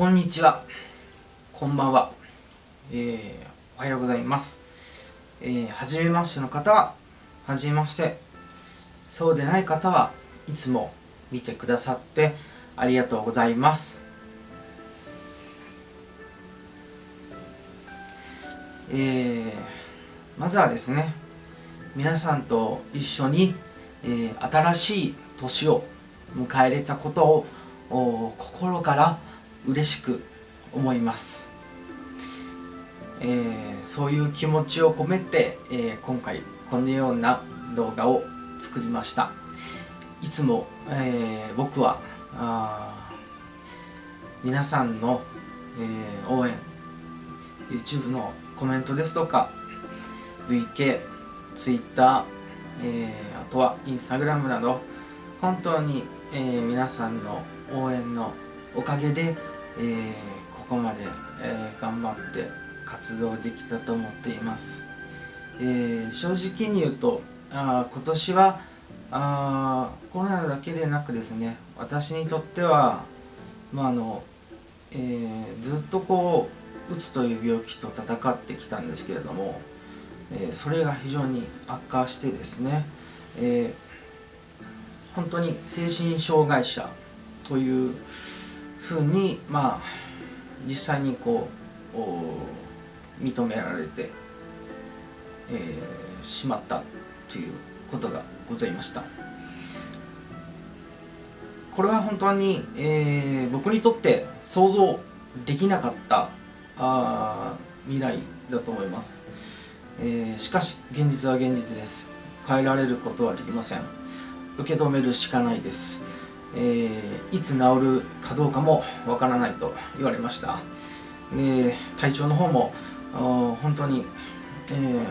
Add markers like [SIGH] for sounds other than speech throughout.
こんにちは。こんばんは、えー、おはようございます。えー、初めましての方は初めまして。そうでない方はいつも見てくださってありがとうございます。えー、まずはですね皆さんと一緒に、えー、新しい年を迎えれたことを心から嬉しく思います、えー、そういう気持ちを込めて、えー、今回このような動画を作りました。いつも、えー、僕は皆さんの、え応援 YouTube のコメントですとか VK、Twitter、えあとは Instagram など本当に、え皆さんの応援おかげで、えここまで、え頑張って活動できたと思っています、え正直に言うとあ今年はあコロナだけでなくですね私にとっては、まああのえー、ずっとこううつという病気と闘ってきたんですけれども、えー、それが非常に悪化してですね、えー、本当に精神障害者というふうにまあ実際にこう認められて、えー、しまったということがございました。これは本当に、えー、僕にとって想像できなかったあ未来だと思います、えー、しかし現実は現実です。変えられることはできません。受け止めるしかないです、えー、いつ治るかどうかもわからないと言われました。で体調の方も本当に、えー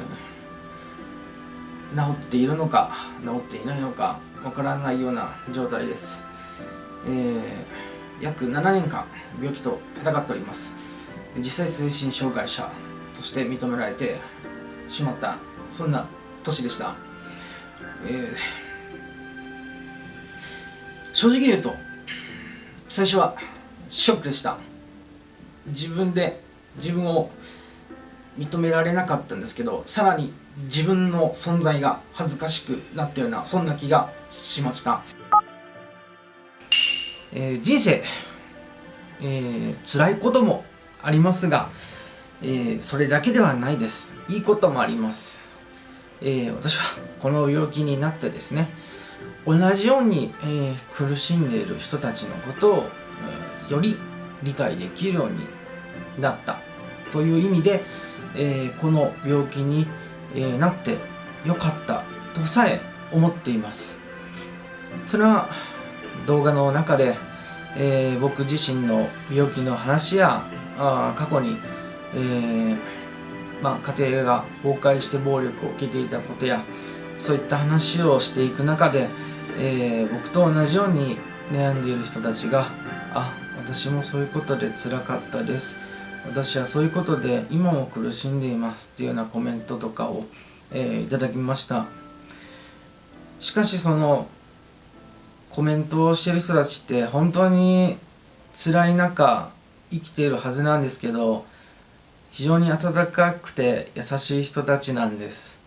治っているのか治っていないのかわからないような状態です、えー、約7年間病気と戦っております。実際精神障害者として認められてしまったそんな年でした、えー、正直言うと最初はショックでした。自分で自分を認められなかったんですけどさらに自分の存在が恥ずかしくなったようなそんな気がしました、えー、人生、えー、辛いこともありますが、えー、それだけではないです。いいこともあります、えー、私はこの病気になってですね同じように、えー、苦しんでいる人たちのことを、えー、より理解できるようになったという意味で、えー、この病気に、えー、なってよかったとさえ思っています。それは動画の中で、えー、僕自身の病気の話やあ過去に、えーまあ、家庭が崩壊して暴力を受けていたことやそういった話をしていく中で、えー、僕と同じように悩んでいる人たちがあ私もそういうことで辛かったです。私はそういうことで今も苦しんでいますっていうようなコメントとかを、えー、いただきました。しかしそのコメントをしてる人たちって本当に辛い中生きているはずなんですけど非常に温かくて優しい人たちなんです。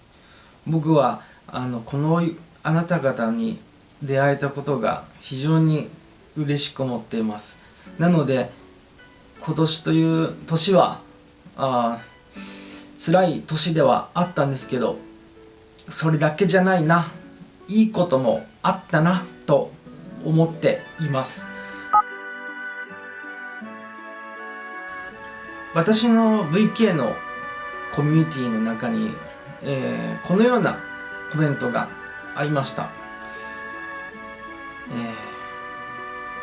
僕はあのこのあなた方に出会えたことが非常に嬉しく思っています。なので今年という年はあ辛い年ではあったんですけどそれだけじゃないな。いいこともあったなと思っています。私の VK のコミュニティの中に、えー、このようなコメントがありました、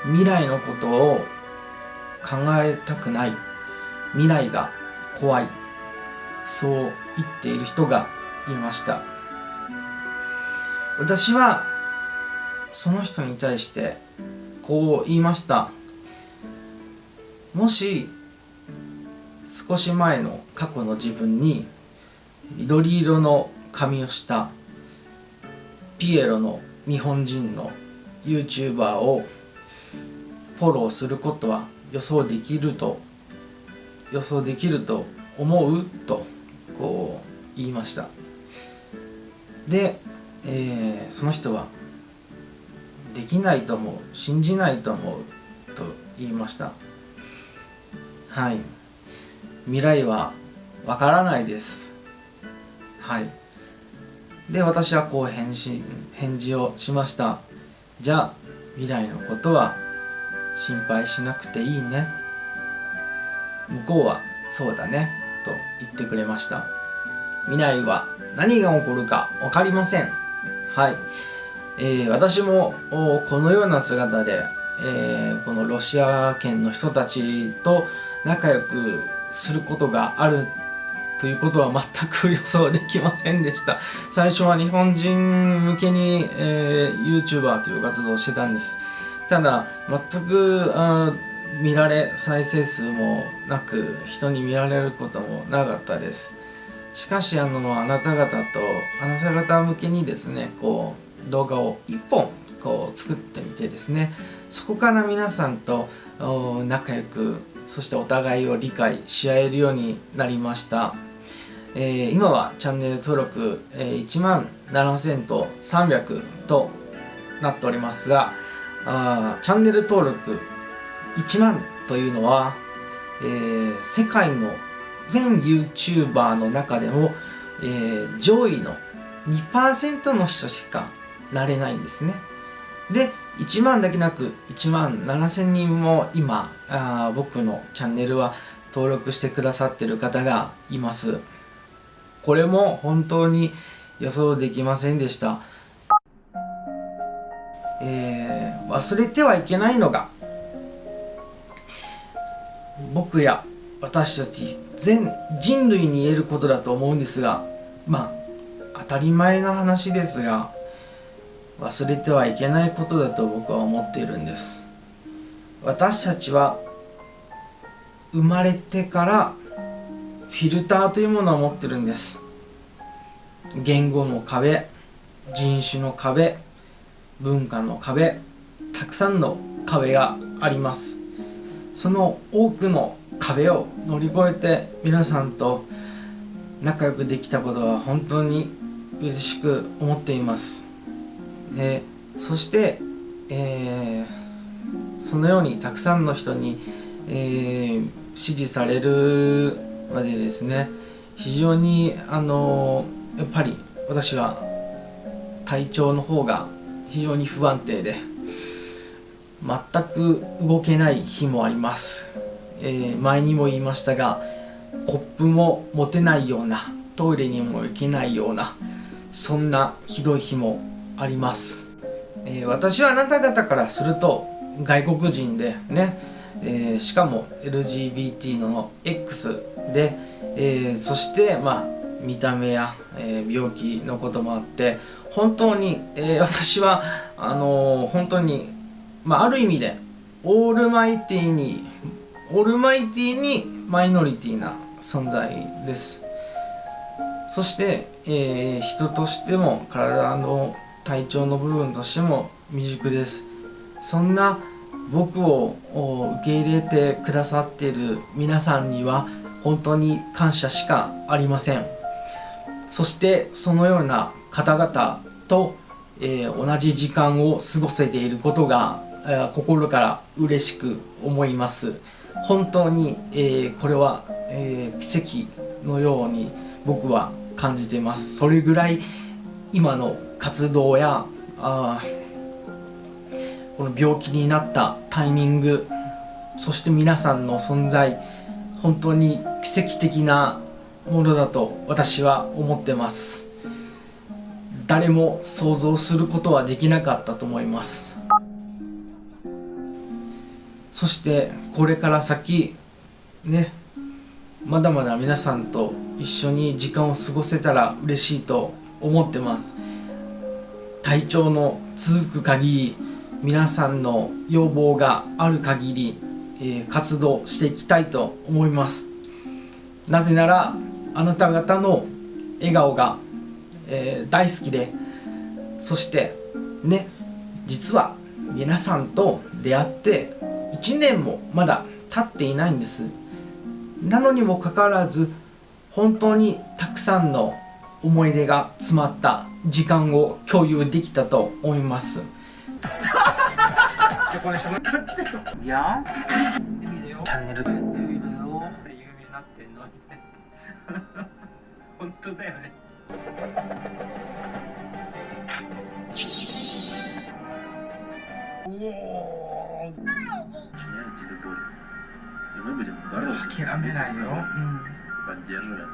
えー、未来のことを考えたくない。未来が怖い。そう言っている人がいました。私はその人に対してこう言いました。もし少し前の過去の自分に緑色の髪をした。ピエロの日本人の YouTuber をフォローすることは予想できると予想できると思うとこう言いました。で、えー、その人はできないと思う信じないと思うと言いました。はい。未来はわからないです。はい。で私はこう返信返事をしました。じゃあ未来のことは心配しなくていいね。向こうはそうだね。と言ってくれました。未来は何が起こるか分かりません。はい、えー、私もこのような姿で、えー、このロシア圏の人たちと仲良くすることがあるということは全く予想できませんでした。最初は日本人向けに、えー、YouTuber という活動をしてたんです。ただ全くあ見られ再生数もなく人に見られることもなかったです。しかしあのあなた方とあなた方向けにですねこう動画を1本こう作ってみてですね。そこから皆さんと仲良くそしてお互いを理解し合えるようになりました。えー、今はチャンネル登録、えー、1万7300となっておりますがあチャンネル登録1万というのは、えー、世界の全 YouTuber の中でも、えー、上位の2%の人しかなれないんですね。で1万だけなく1万7000人も今あ僕のチャンネルは登録してくださってる方がいます。これも本当に予想できませんでした。えー、忘れてはいけないのが僕や私たち全人類に言えることだと思うんですがまあ当たり前な話ですが忘れてはいけないことだと僕は思っているんです私たちは生まれてからフィルターというものを持ってるんです。言語の壁人種の壁文化の壁たくさんの壁があります。その多くの壁を乗り越えて皆さんと仲良くできたことは本当に嬉しく思っています。でそして、えー、そのようにたくさんの人に、えー、支持されるまでですね非常にあのやっぱり私は体調の方が非常に不安定で全く動けない日もあります、えー、前にも言いましたがコップも持てないようなトイレにも行けないようなそんなひどい日もあります、えー、私はあなた方からすると外国人でね、えー、しかも LGBT の X で、えー、そしてまあ見た目や、えー、病気のこともあって本当に、え、私はあの、本当に、まあ、ある意味でオールマイティにオールマイティにマイノリティな存在です。そして、え、人としても体の体調の部分としても未熟です。そんな僕を受け入れてくださっている皆さんには本当に感謝しかありません。そしてそのような方々と、えー、同じ時間を過ごせていることが、えー、心から嬉しく思います。本当に、えー、これは、え奇跡のように僕は感じています。それぐらい今の活動やあこの病気になったタイミングそして皆さんの存在本当に奇跡的なものだと私は思ってます。誰も想像することはできなかったと思います。そしてこれから先ねまだまだ皆さんと一緒に時間を過ごせたら嬉しいと思ってます。体調の続く限り皆さんの要望がある限りえ活動していきたいと思います。なぜならあなた方の笑顔が、えー、大好きでそしてね実は皆さんと出会って1年もまだ経っていないんです。なのにもかかわらず本当にたくさんの思い出が詰まった時間を共有できたと思います。いやチャンネル見るよ有名になってんの本当だよね тебе боль. И мы будем бороться諦めないよ、うん、 поддерживая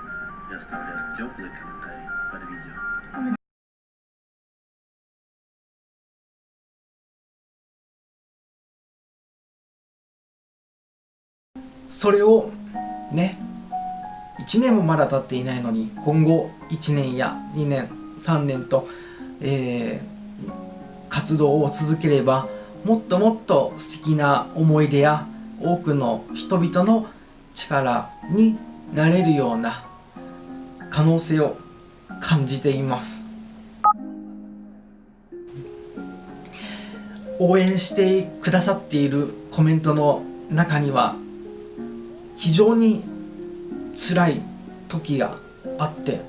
и оставляя теплые комментарии под видео. それをね1年もまだ経っていないのに今後1年や2年3年と、えー活動を続ければもっともっと素敵な思い出や多くの人々の力になれるような可能性を感じています。応援してくださっているコメントの中には非常に辛い時があって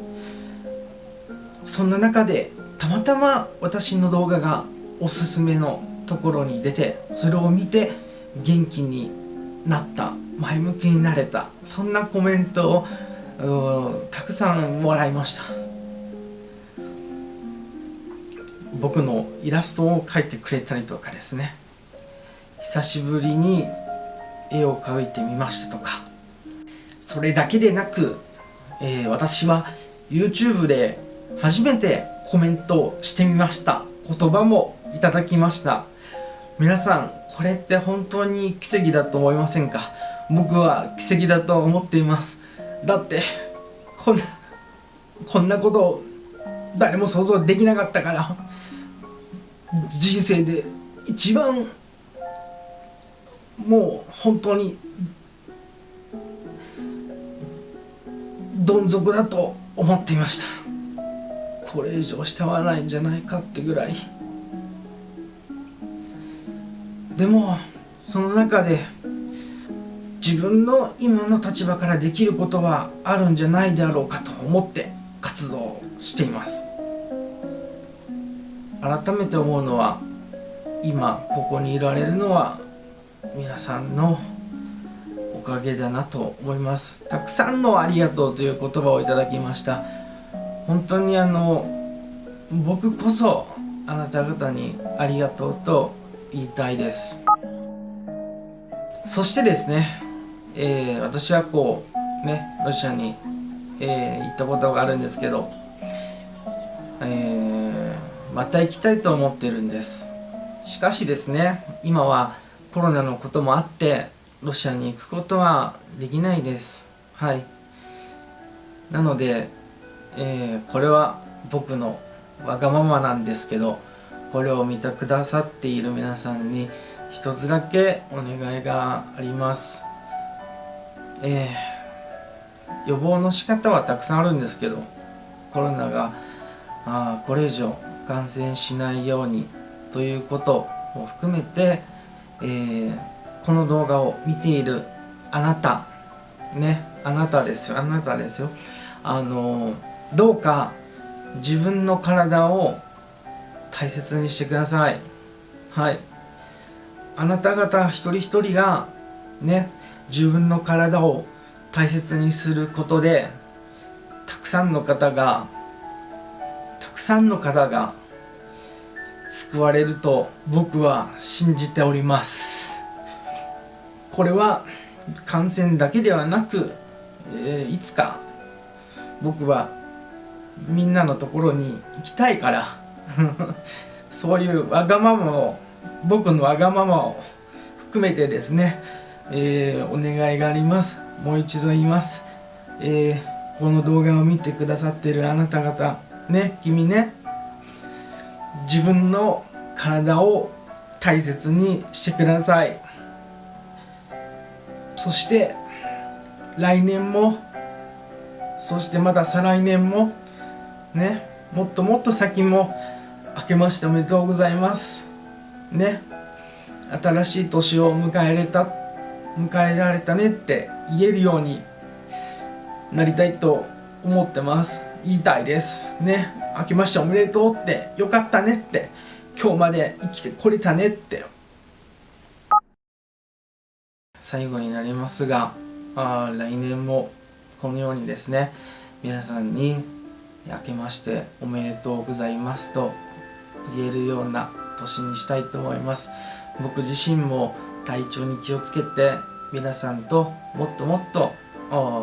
そんな中でたまたま私の動画がおすすめのところに出てそれを見て元気になった前向きになれたそんなコメントをたくさんもらいました。僕のイラストを描いてくれたりとかですね。久しぶりに絵を描いてみましたとか。それだけでなく、えー私は YouTube で初めてコメントをしてみました。言葉もいただきました。皆さんこれって本当に奇跡だと思いませんか？僕は奇跡だと思っています。だってこんなこんなこと誰も想像できなかったから。人生で一番もう本当にどん底だと思っていました。これ以上下はないんじゃないかってぐらい。でもその中で自分の今の立場からできることはあるんじゃないであろうかと思って活動しています。改めて思うのは今ここにいられるのは皆さんのおかげだなと思います。たくさんのありがとうという言葉をいただきました。本当にあの僕こそあなた方にありがとうと言いたいです。そしてですね、えー私はこうねロシアに、えー行ったことがあるんですけど、えーまた行きたいと思ってるんです。しかしですね今はコロナのこともあってロシアに行くことはできないです。はい。なので、えーこれは僕のわがままなんですけどこれを見てくださっている皆さんに一つだけお願いがあります。えー予防の仕方はたくさんあるんですけどコロナがあこれ以上感染しないようにということも含めて、えーこの動画を見ているあなたねあなたですよ。あなたですよ。あのどうか自分の体を大切にしてください。はい。あなた方一人一人がね自分の体を大切にすることでたくさんの方がたくさんの方が救われると僕は信じております。これは感染だけではなく、えーいつか僕はみんなのところに行きたいから [LAUGHS] そういうわがままを僕のわがままを含めてですね、えーお願いがあります。もう一度言います、えーこの動画を見てくださってるあなた方ね君ね自分の体を大切にしてください。そして来年もそしてまた再来年もねもっともっと先も明けましておめでとうございます。ね新しい年を迎えれた迎えられたねって言えるようになりたいと思ってます。言いたいです。ね。明けましておめでとうって。よかったねって。今日まで生きてこれたねって。最後になりますがあ来年もこのようにですね皆さんに明けましておめでとうございますと言えるような年にしたいと思います。僕自身も体調に気をつけて皆さんともっともっと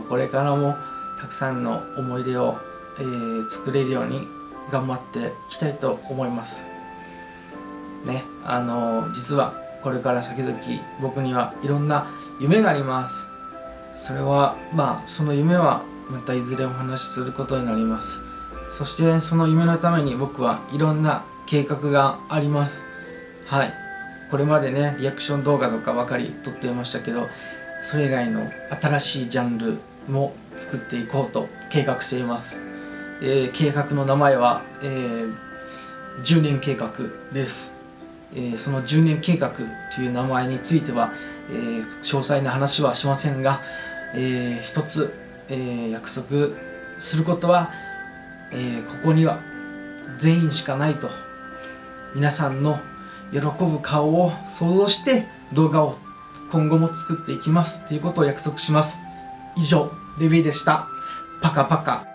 これからもたくさんの思い出を、えー、作れるように頑張っていきたいと思います。ねあのー、実はこれから先々僕にはいろんな夢があります。それはまあその夢はまたいずれお話しすることになります。そしてその夢のために僕はいろんな計画があります。はい。これまでねリアクション動画とかばかり撮っていましたけどそれ以外の新しいジャンルも作っていこうと計画しています、えー、計画の名前は、えー、10年計画です、えー、その10年計画という名前については、えー、詳細な話はしませんが、えー、一つ、えー、約束することは、えー、ここには全員しかないと皆さんの喜ぶ顔を想像して動画を今後も作っていきますということを約束します。以上デビーでした。パカパカ。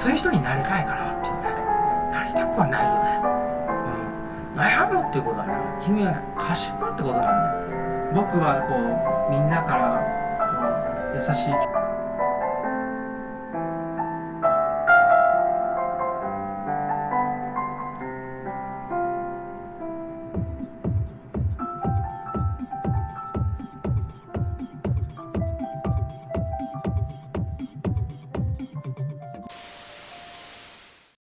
そういう人になりたいからっていうね。なりたくはないよね、うん、悩むっていうことはね君はね賢いってことなんだよ。僕はこうみんなからこう優しい